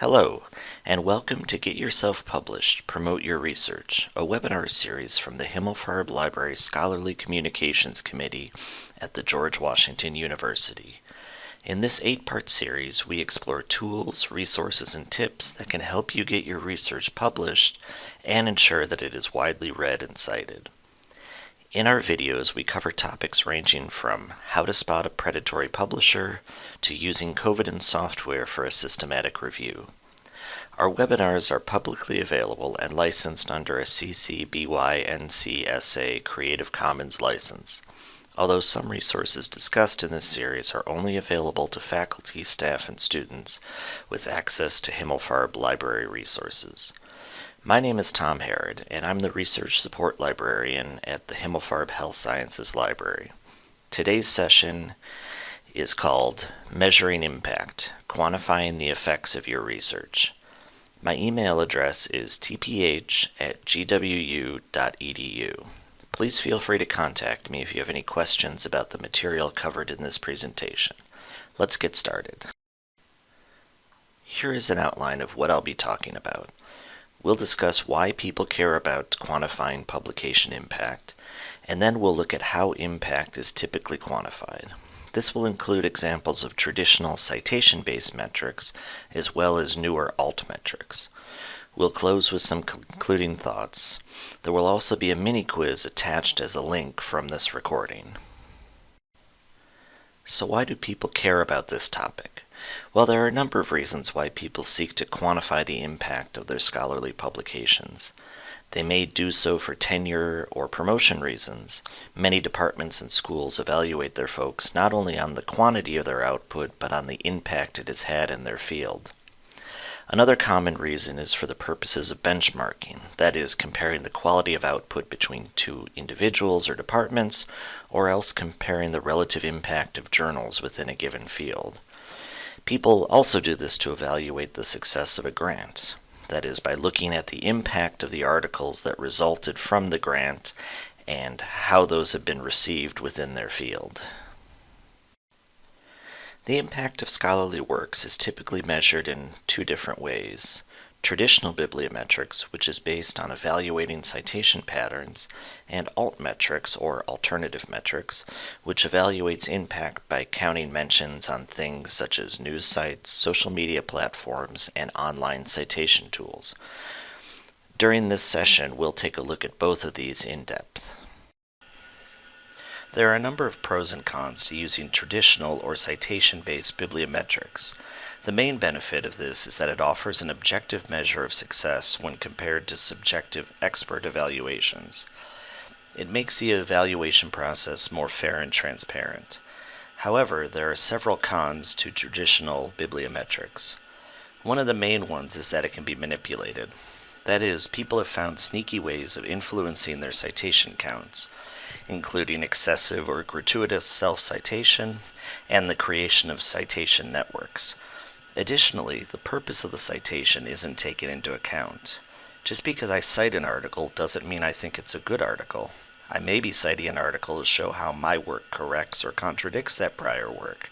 Hello, and welcome to Get Yourself Published, Promote Your Research, a webinar series from the Himmelfarb Library Scholarly Communications Committee at the George Washington University. In this eight-part series, we explore tools, resources, and tips that can help you get your research published and ensure that it is widely read and cited. In our videos, we cover topics ranging from how to spot a predatory publisher to using Covidence software for a systematic review. Our webinars are publicly available and licensed under a CC BY NC SA Creative Commons license, although some resources discussed in this series are only available to faculty, staff, and students with access to Himmelfarb library resources. My name is Tom Harrod, and I'm the Research Support Librarian at the Himmelfarb Health Sciences Library. Today's session is called Measuring Impact, Quantifying the Effects of Your Research. My email address is tph at gwu.edu. Please feel free to contact me if you have any questions about the material covered in this presentation. Let's get started. Here is an outline of what I'll be talking about. We'll discuss why people care about quantifying publication impact, and then we'll look at how impact is typically quantified. This will include examples of traditional citation-based metrics, as well as newer altmetrics. We'll close with some concluding thoughts. There will also be a mini quiz attached as a link from this recording. So why do people care about this topic? Well, there are a number of reasons why people seek to quantify the impact of their scholarly publications. They may do so for tenure or promotion reasons. Many departments and schools evaluate their folks not only on the quantity of their output, but on the impact it has had in their field. Another common reason is for the purposes of benchmarking, that is, comparing the quality of output between two individuals or departments, or else comparing the relative impact of journals within a given field. People also do this to evaluate the success of a grant. That is, by looking at the impact of the articles that resulted from the grant and how those have been received within their field. The impact of scholarly works is typically measured in two different ways traditional bibliometrics, which is based on evaluating citation patterns, and altmetrics, or alternative metrics, which evaluates impact by counting mentions on things such as news sites, social media platforms, and online citation tools. During this session, we'll take a look at both of these in depth. There are a number of pros and cons to using traditional or citation-based bibliometrics. The main benefit of this is that it offers an objective measure of success when compared to subjective expert evaluations. It makes the evaluation process more fair and transparent. However, there are several cons to traditional bibliometrics. One of the main ones is that it can be manipulated. That is, people have found sneaky ways of influencing their citation counts, including excessive or gratuitous self-citation and the creation of citation networks. Additionally, the purpose of the citation isn't taken into account. Just because I cite an article doesn't mean I think it's a good article. I may be citing an article to show how my work corrects or contradicts that prior work.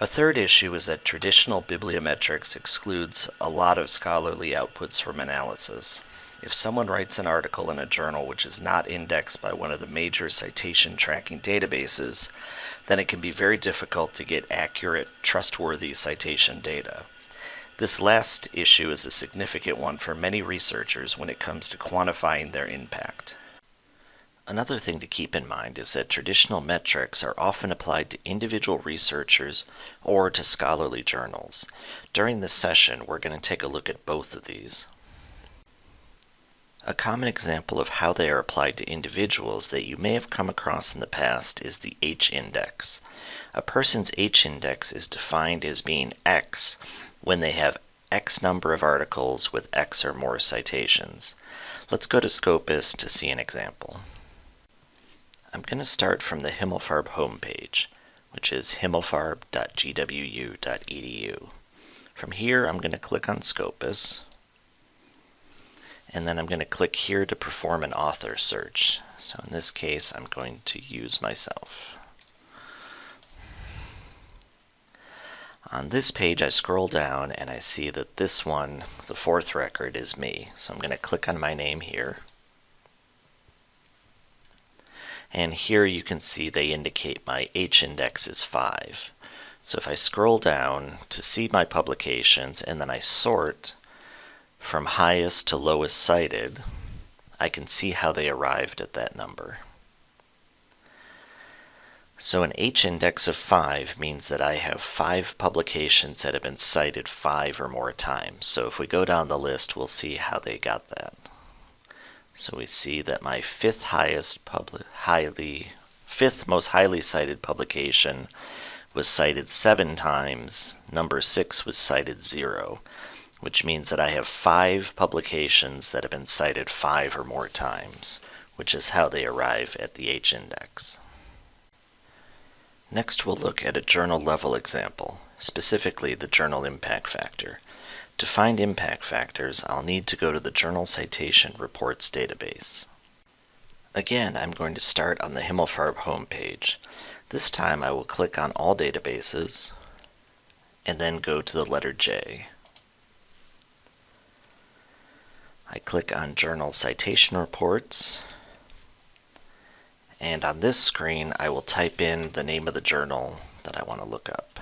A third issue is that traditional bibliometrics excludes a lot of scholarly outputs from analysis. If someone writes an article in a journal which is not indexed by one of the major citation tracking databases, then it can be very difficult to get accurate, trustworthy citation data. This last issue is a significant one for many researchers when it comes to quantifying their impact. Another thing to keep in mind is that traditional metrics are often applied to individual researchers or to scholarly journals. During this session, we're going to take a look at both of these. A common example of how they are applied to individuals that you may have come across in the past is the H-index. A person's H-index is defined as being X when they have X number of articles with X or more citations. Let's go to Scopus to see an example. I'm going to start from the Himmelfarb homepage, which is himmelfarb.gwu.edu. From here, I'm going to click on Scopus, and then I'm going to click here to perform an author search. So in this case, I'm going to use myself. On this page, I scroll down and I see that this one, the fourth record, is me. So I'm going to click on my name here. And here you can see they indicate my H index is 5. So if I scroll down to see my publications and then I sort from highest to lowest cited, I can see how they arrived at that number. So an H-index of 5 means that I have 5 publications that have been cited 5 or more times. So if we go down the list, we'll see how they got that. So we see that my fifth highest highly fifth most highly cited publication was cited 7 times. Number 6 was cited 0, which means that I have 5 publications that have been cited 5 or more times, which is how they arrive at the H-index. Next we'll look at a journal level example, specifically the journal impact factor. To find impact factors, I'll need to go to the Journal Citation Reports database. Again, I'm going to start on the Himmelfarb homepage. This time I will click on All Databases, and then go to the letter J. I click on Journal Citation Reports, and on this screen, I will type in the name of the journal that I want to look up.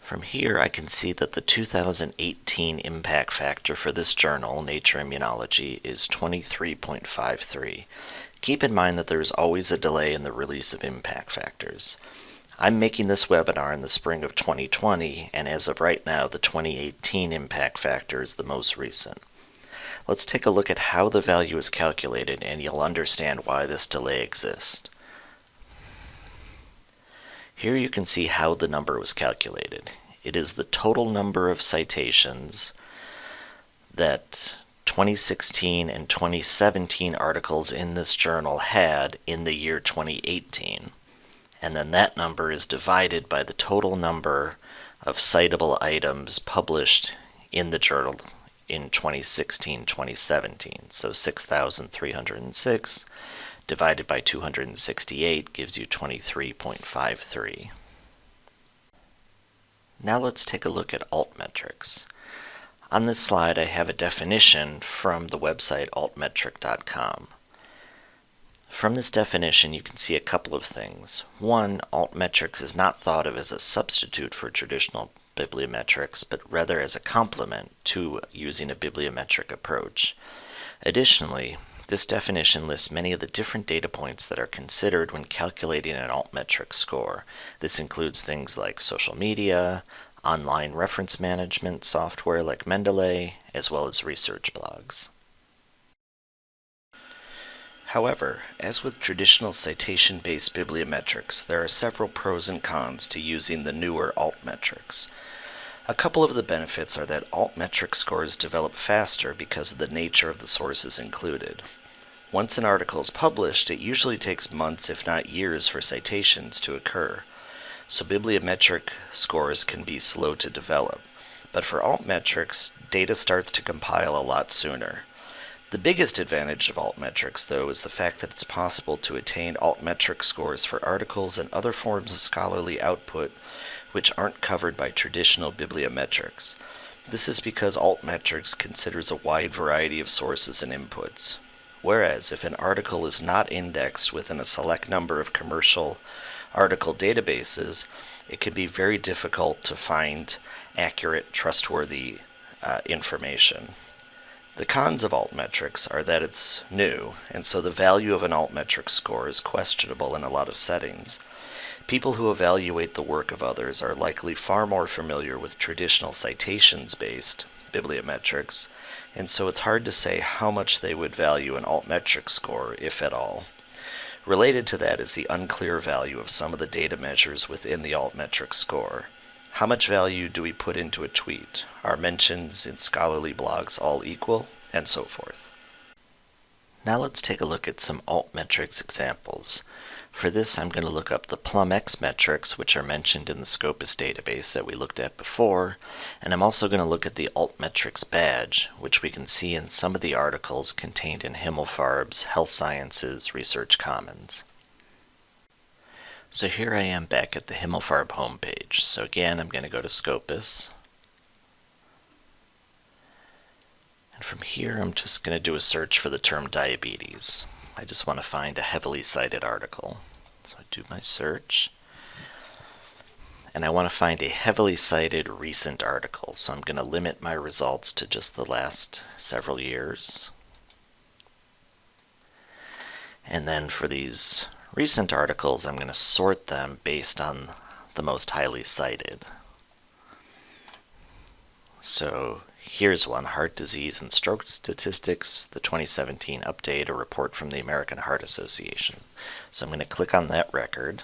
From here, I can see that the 2018 impact factor for this journal, Nature Immunology, is 23.53. Keep in mind that there is always a delay in the release of impact factors. I'm making this webinar in the spring of 2020, and as of right now, the 2018 impact factor is the most recent. Let's take a look at how the value is calculated, and you'll understand why this delay exists. Here you can see how the number was calculated. It is the total number of citations that 2016 and 2017 articles in this journal had in the year 2018 and then that number is divided by the total number of citable items published in the journal in 2016-2017. So 6,306 divided by 268 gives you 23.53. Now let's take a look at altmetrics. On this slide I have a definition from the website altmetric.com. From this definition, you can see a couple of things. One, altmetrics is not thought of as a substitute for traditional bibliometrics, but rather as a complement to using a bibliometric approach. Additionally, this definition lists many of the different data points that are considered when calculating an altmetric score. This includes things like social media, online reference management software like Mendeley, as well as research blogs. However, as with traditional citation-based bibliometrics, there are several pros and cons to using the newer altmetrics. A couple of the benefits are that altmetric scores develop faster because of the nature of the sources included. Once an article is published, it usually takes months if not years for citations to occur, so bibliometric scores can be slow to develop. But for altmetrics, data starts to compile a lot sooner. The biggest advantage of altmetrics, though, is the fact that it's possible to attain altmetric scores for articles and other forms of scholarly output which aren't covered by traditional bibliometrics. This is because altmetrics considers a wide variety of sources and inputs. Whereas, if an article is not indexed within a select number of commercial article databases, it can be very difficult to find accurate, trustworthy uh, information. The cons of altmetrics are that it's new, and so the value of an altmetric score is questionable in a lot of settings. People who evaluate the work of others are likely far more familiar with traditional citations-based bibliometrics, and so it's hard to say how much they would value an altmetric score, if at all. Related to that is the unclear value of some of the data measures within the altmetric score. How much value do we put into a tweet? Are mentions in scholarly blogs all equal? And so forth. Now let's take a look at some altmetrics examples. For this, I'm going to look up the PlumX metrics, which are mentioned in the Scopus database that we looked at before, and I'm also going to look at the Altmetrics badge, which we can see in some of the articles contained in Himmelfarb's Health Sciences Research Commons. So here I am back at the Himmelfarb homepage. So again, I'm going to go to Scopus. And from here, I'm just going to do a search for the term diabetes. I just want to find a heavily cited article. So I do my search. And I want to find a heavily cited recent article. So I'm going to limit my results to just the last several years. And then for these recent articles, I'm going to sort them based on the most highly cited. So Here's one, Heart Disease and Stroke Statistics, the 2017 update, a report from the American Heart Association. So I'm going to click on that record.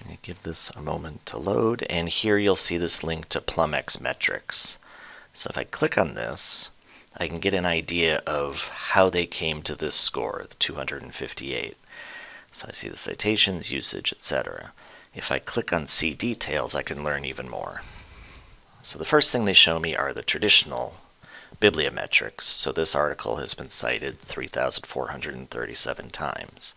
I'm going to give this a moment to load, and here you'll see this link to PlumX metrics. So if I click on this, I can get an idea of how they came to this score, the 258. So I see the citations, usage, etc. If I click on See Details, I can learn even more. So the first thing they show me are the traditional bibliometrics. So this article has been cited 3,437 times.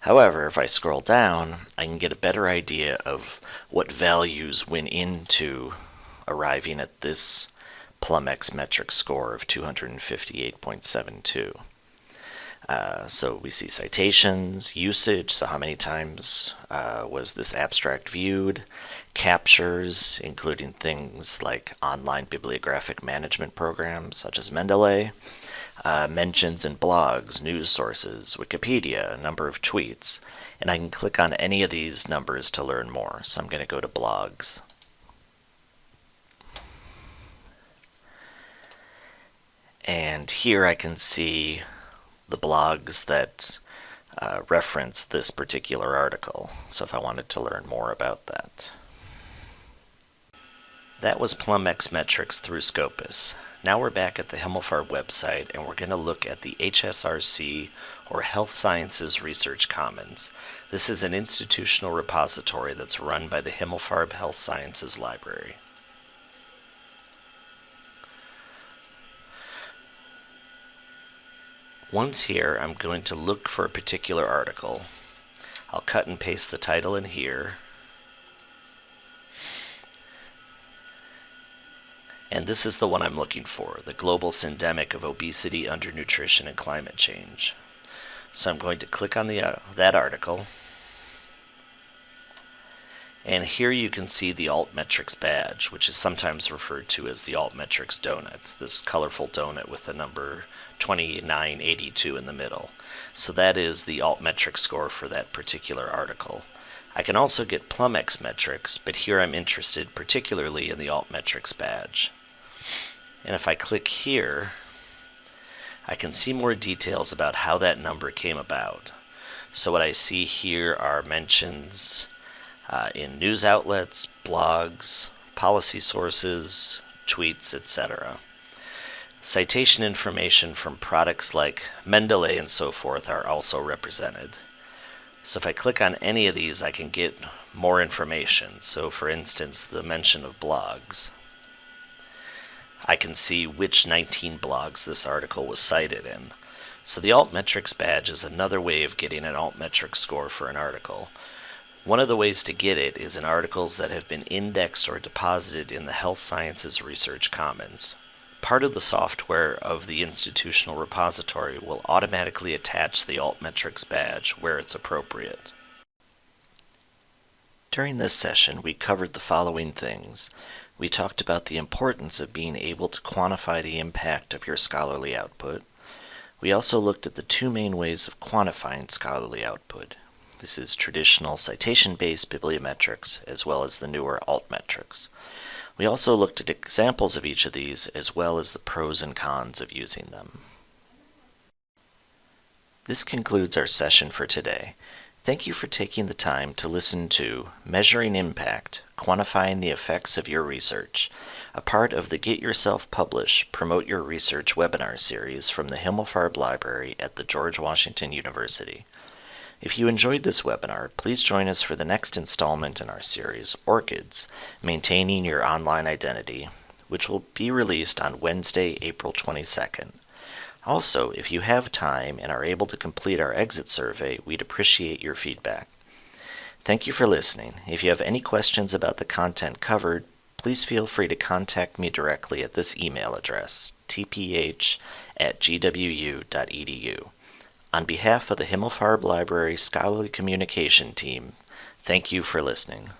However, if I scroll down, I can get a better idea of what values went into arriving at this PlumX metric score of 258.72. Uh, so we see citations, usage, so how many times uh, was this abstract viewed, captures, including things like online bibliographic management programs such as Mendeley, uh, mentions in blogs, news sources, Wikipedia, a number of tweets, and I can click on any of these numbers to learn more. So I'm going to go to blogs. And here I can see the blogs that uh, reference this particular article. So if I wanted to learn more about that. That was PlumX metrics through Scopus. Now we're back at the Himmelfarb website and we're going to look at the HSRC or Health Sciences Research Commons. This is an institutional repository that's run by the Himmelfarb Health Sciences Library. Once here, I'm going to look for a particular article. I'll cut and paste the title in here. And this is the one I'm looking for, the global syndemic of obesity, undernutrition, and climate change. So I'm going to click on the, uh, that article. And here you can see the altmetrics badge, which is sometimes referred to as the altmetrics donut, this colorful donut with the number 2982 in the middle. So that is the altmetrics score for that particular article. I can also get PlumX metrics, but here I'm interested particularly in the altmetrics badge. And if I click here, I can see more details about how that number came about. So what I see here are mentions uh, in news outlets, blogs, policy sources, tweets, etc. Citation information from products like Mendeley and so forth are also represented. So if I click on any of these, I can get more information. So for instance, the mention of blogs. I can see which 19 blogs this article was cited in. So the altmetrics badge is another way of getting an altmetrics score for an article. One of the ways to get it is in articles that have been indexed or deposited in the Health Sciences Research Commons part of the software of the institutional repository will automatically attach the altmetrics badge where it's appropriate. During this session, we covered the following things. We talked about the importance of being able to quantify the impact of your scholarly output. We also looked at the two main ways of quantifying scholarly output. This is traditional citation-based bibliometrics, as well as the newer altmetrics. We also looked at examples of each of these as well as the pros and cons of using them. This concludes our session for today. Thank you for taking the time to listen to Measuring Impact, Quantifying the Effects of Your Research, a part of the Get Yourself Published Promote Your Research webinar series from the Himmelfarb Library at the George Washington University. If you enjoyed this webinar, please join us for the next installment in our series, ORCIDs Maintaining Your Online Identity, which will be released on Wednesday, April 22nd. Also, if you have time and are able to complete our exit survey, we'd appreciate your feedback. Thank you for listening. If you have any questions about the content covered, please feel free to contact me directly at this email address, tph at gwu.edu. On behalf of the Himmelfarb Library Scholarly Communication Team, thank you for listening.